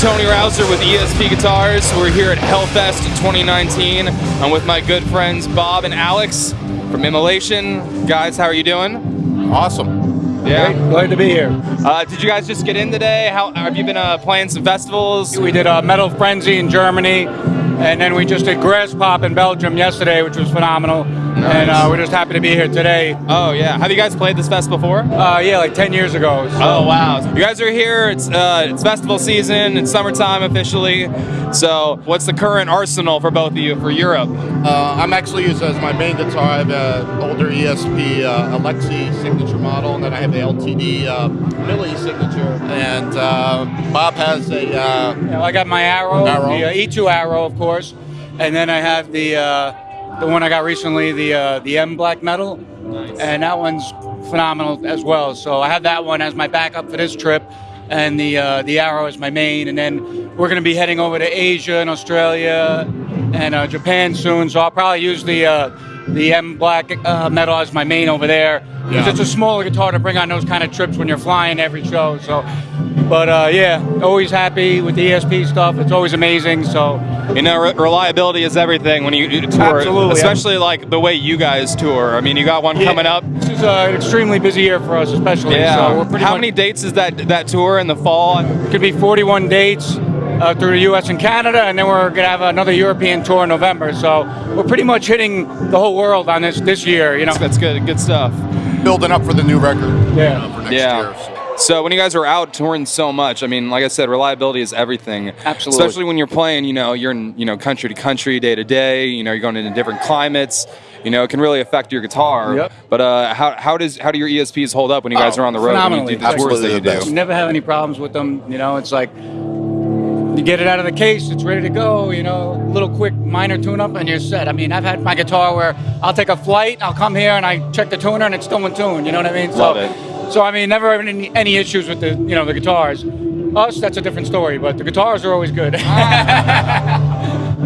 Tony Rouser with ESP Guitars. We're here at Hellfest 2019. I'm with my good friends Bob and Alex from Immolation. Guys, how are you doing? Awesome. Yeah. Great. Glad to be here. Uh, did you guys just get in today? How have you been uh, playing some festivals? We did a Metal Frenzy in Germany, and then we just did Graspop in Belgium yesterday, which was phenomenal. And uh, we're just happy to be here today. Oh yeah. Have you guys played this fest before? Uh, yeah, like 10 years ago. So. Oh wow! You guys are here. It's uh, it's festival season. It's summertime officially. So, what's the current arsenal for both of you for Europe? Uh, I'm actually using as my main guitar. I have an older ESP uh, Alexi signature model, and then I have the LTD uh, Millie signature. And uh, Bob has a uh, Yeah, I got my Arrow, Arrow. the uh, E2 Arrow, of course, and then I have the uh, the one I got recently, the uh, the M Black Metal, and that one's phenomenal as well. So I have that one as my backup for this trip, and the uh, the Arrow is my main, and then we're going to be heading over to Asia and Australia and uh, Japan soon. So I'll probably use the uh, the M Black uh, Metal is my main over there because Yeah. it's a smaller guitar to bring on those kind of trips when you're flying every show. So. But uh, yeah, always happy with the ESP stuff. It's always amazing. So You know, re- reliability is everything when you you tour, Absolutely. especially like the way you guys tour. I mean, you got one Yeah. coming up. This is uh, an extremely busy year for us, especially. Yeah. So we're pretty How many dates is that that tour in the fall? It Could be 41 dates uh, through the U.S. and Canada, and then we're gonna have another European tour in November. So we're pretty much hitting the whole world on this this year. You know. That's good. Good stuff. building up for the new record. Yeah. you know, for next Yeah. year. So. So when you guys are out touring so much, I mean, like I said, reliability is everything. Absolutely. Especially when you're playing, you know, you're in, you know, country to country, day to day. You know, you're going into different climates. You know, it can really affect your guitar. Yep. But uh, how, how does how do your ESPs hold up when you guys Oh, are on the road? When you do phenomenally. the tours Absolutely that you do? You never have any problems with them. You know, it's like you get it out of the case, it's ready to go. You know, little quick minor tune-up, and you're set. I mean, I've had my guitar where I'll take a flight, I'll come here, and I check the tuner, and it's still in tune. You know what I mean? Love so, it. So I mean, never having any, any issues with the you know the guitars. Us, that's a different story, but the guitars are always good. Ah.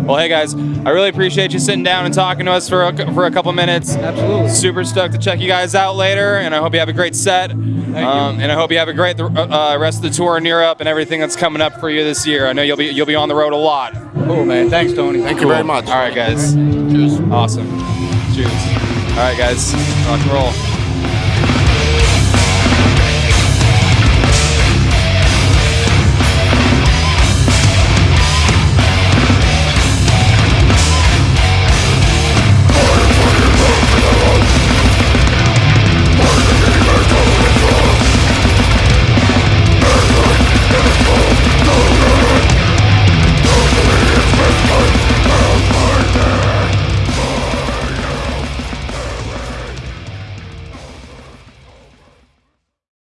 Well, hey guys, I really appreciate you sitting down and talking to us for a, for a couple minutes. Absolutely. Super stoked to check you guys out later, and I hope you have a great set. Um, and I hope you have a great uh, uh, rest of the tour in Europe and everything that's coming up for you this year. I know you'll be you'll be on the road a lot. cool, man. Thanks, Tony. Thank you very much. All right, guys. Cheers. Awesome. Cheers. All right, guys. Rock and roll.